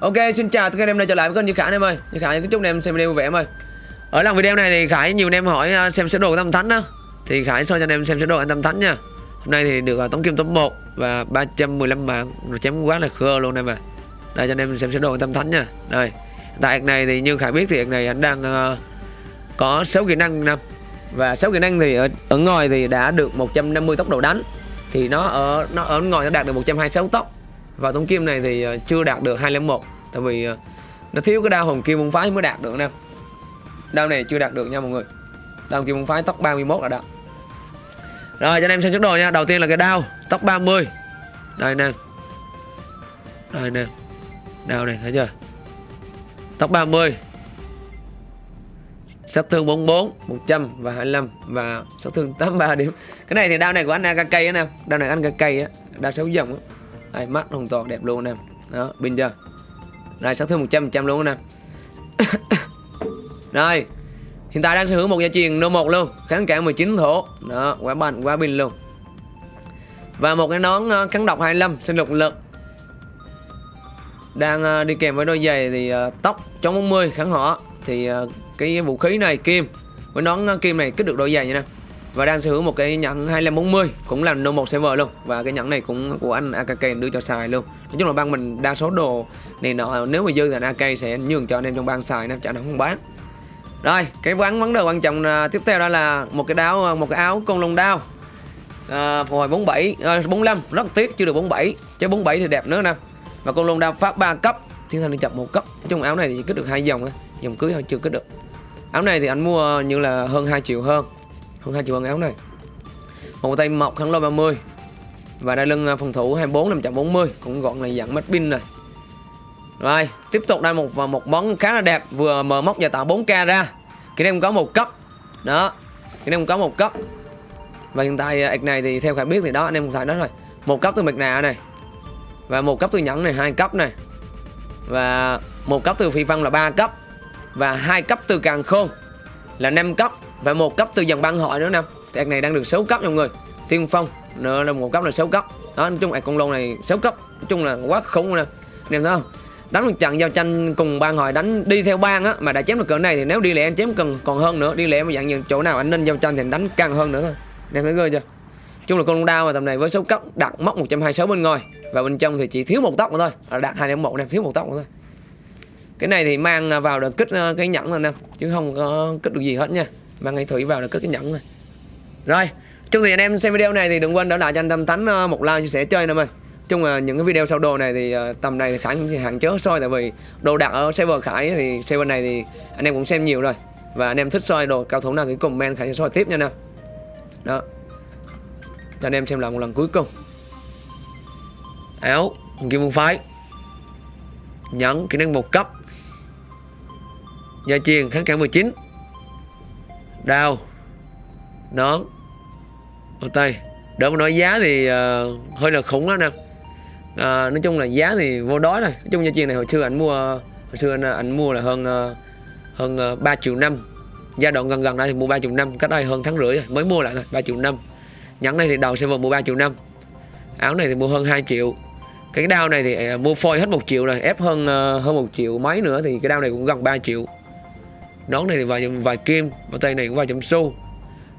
Ok, xin chào tất cả anh em đã trở lại với kênh Như Khải em ơi. Như Khải chúc anh em xem video vui vẻ em ơi. Ở lần video này thì Khải nhiều anh em hỏi à, xem sơ đồ của Tâm Thánh đó. Thì Khải soi cho anh em xem sơ đồ anh Tâm Thánh nha. Hôm nay thì được à, tống kim top 1 và 315 mạng rồi chém quá là khơ luôn em à. Đây cho anh em xem sơ đồ của Tâm Thánh nha. Đây. Tại này thì như Khải biết thì này anh đang uh, có 6 kỹ năng năm và 6 kỹ năng thì ở, ở ngoài thì đã được 150 tốc độ đánh thì nó ở nó ở ngoài nó đạt được 126 tốc và tống kim này thì ờ, chưa đạt được 201 tại vì ờ, nó thiếu cái đao hồng kim môn phái mới đạt được nè. Đao này chưa đạt được nha mọi người. Đao hồng kim môn phái tóc 31 là đó. Rồi, cho anh em xem trước đồ nha. Đầu tiên là cái đao, tóc 30 đây nè. Đây nè. Đao này, thấy chưa? Tóc 30 sát thương 44 100 và 25 và sát thương 83 điểm. Cái này thì đao này của anh AKK á nè. Đao này anh AKK á. Đao xấu dòng á đây mắt hoàn toàn đẹp luôn anh em đó pin chưa? Rồi sát thương 100 100 luôn anh em rồi hiện tại đang sở hữu một gia truyền nô một luôn kháng cả 19 thổ. Đó quá bành quá pin luôn. Và một cái nón ờ, kháng độc 25 sinh lục lực. Đang ờ, đi kèm với đôi giày thì ờ, tóc chống 40 kháng họ thì ờ, cái vũ khí này kim. Với nón kim này kích được đôi giày như nè và đang sở hữu một cái nhẫn 2540 cũng là no một server luôn. Và cái nhẫn này cũng của anh AKK đưa cho xài luôn. Nói chung là bang mình đa số đồ này nọ nếu mà dư thì AK sẽ nhường cho anh em trong bang xài nên chả nó không bán. Rồi cái vấn vấn đề quan trọng à, tiếp theo đó là một cái đáo à, một cái áo con lông đao. À, hồi 47 à, 45 rất tiếc chưa được 47 chứ 47 thì đẹp nữa nè. Và con lông đao pháp 3 cấp thiên thần đi chậm một cấp. Nói chung áo này thì kích được hai dòng á dòng cưới thôi chưa kích được. Áo này thì anh mua như là hơn 2 triệu hơn hơn hai triệu quần áo này. Một tay mọc kháng lôi 30 và đai lưng à, phòng thủ 24 540 cũng gọn là dạng mắt pin này. Rồi, tiếp tục đây một à, một món khá là đẹp. Vừa mở móc và tạo 4k ra. Cái này có một cấp. Đó, cái này có một cấp. Và hiện tại à, ạc này thì theo khải biết thì đó, anh em cũng xài đó rồi. Một cấp từ mệt nạ này. Và một cấp từ nhẫn này, hai cấp này. Và một cấp từ phi văn là ba cấp. Và hai cấp từ càng khôn là 5 cấp và một cấp từ dòng băng hội nữa nè. Thì này đang được 6 cấp mọi người. Tiên phong nữa là một cấp là 6 cấp. Đó nói chung là con lông này 6 cấp. Nói chung là quá khủng nè. Anh em thấy không? Đánh một trận giao tranh cùng ban hội đánh đi theo bang á mà đã chém được cỡ này thì nếu đi lẻ anh chém cần còn hơn nữa. Đi lẻ mà dạng như chỗ nào anh nên giao tranh thì đánh càng hơn nữa thôi. Em thấy ghê chưa? Chung là con đao mà tầm này với số cấp đặt móc 126 bên ngoài. Và bên trong thì chỉ thiếu một tóc nữa thôi. À, đạt hai một em thiếu một tóc nữa thôi. Cái này thì mang vào được kích ờ, cái nhẫn rồi nè. Chứ không có kích được gì hết nha mang ngay thủy vào là cất cái nhẫn rồi. rồi chung thì anh em xem video này thì đừng quên đã lại cho anh tâm tánh ờ, một like chia sẻ chơi nè ơi chung là những cái video sau đồ này thì ờ, tầm này thì khải cũng hạn chế soi tại vì đồ đặt ở server khải thì server này thì anh em cũng xem nhiều rồi. Và anh em thích soi đồ cao thủ nào thì comment khải sẽ soi tiếp nha nè đó. Cho anh em xem lại một lần cuối cùng. Áo, kim vương phái. Nhẫn, kỹ năng một cấp. Gia truyền kháng cả 19 đao nón. Ở tay. Đỡ mà nói giá thì uh, hơi là khủng đó nè. À, nói chung là giá thì vô đói rồi. Nói chung gia truyền này hồi xưa anh mua hồi xưa anh, anh mua là hơn uh, hơn uh, 3 triệu năm. Giai đoạn gần gần đây thì mua 3 triệu năm cách đây hơn tháng rưỡi rồi. Mới mua lại thôi 3 triệu năm. Nhẫn này thì đầu sẽ vào mua 3 triệu năm. Áo này thì mua hơn 2 triệu. Cái đao này thì uh, mua phôi hết một triệu rồi ép hơn uh, hơn một triệu mấy nữa thì cái đao này cũng gần 3 triệu nón này thì vài vài kim bao tay này cũng vài trăm xu.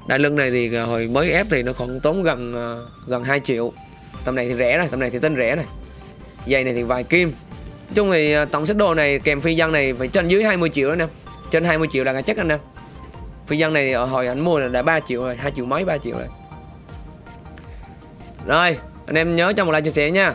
Đai lưng này thì à, hồi mới ép thì nó khoảng tốn gần à, gần 2 triệu. Tầm này thì rẻ rồi tầm này thì tên rẻ này. Giày này thì vài kim. Nói chung thì à, tổng set đồ này, kèm phi dân này phải trên dưới 20 triệu đó nè. Trên 20 triệu là cái chắc anh em phi dân này ở hồi anh mua là đã 3 triệu rồi 2 triệu mấy 3 triệu rồi. Rồi, anh em nhớ cho một like chia sẻ nha.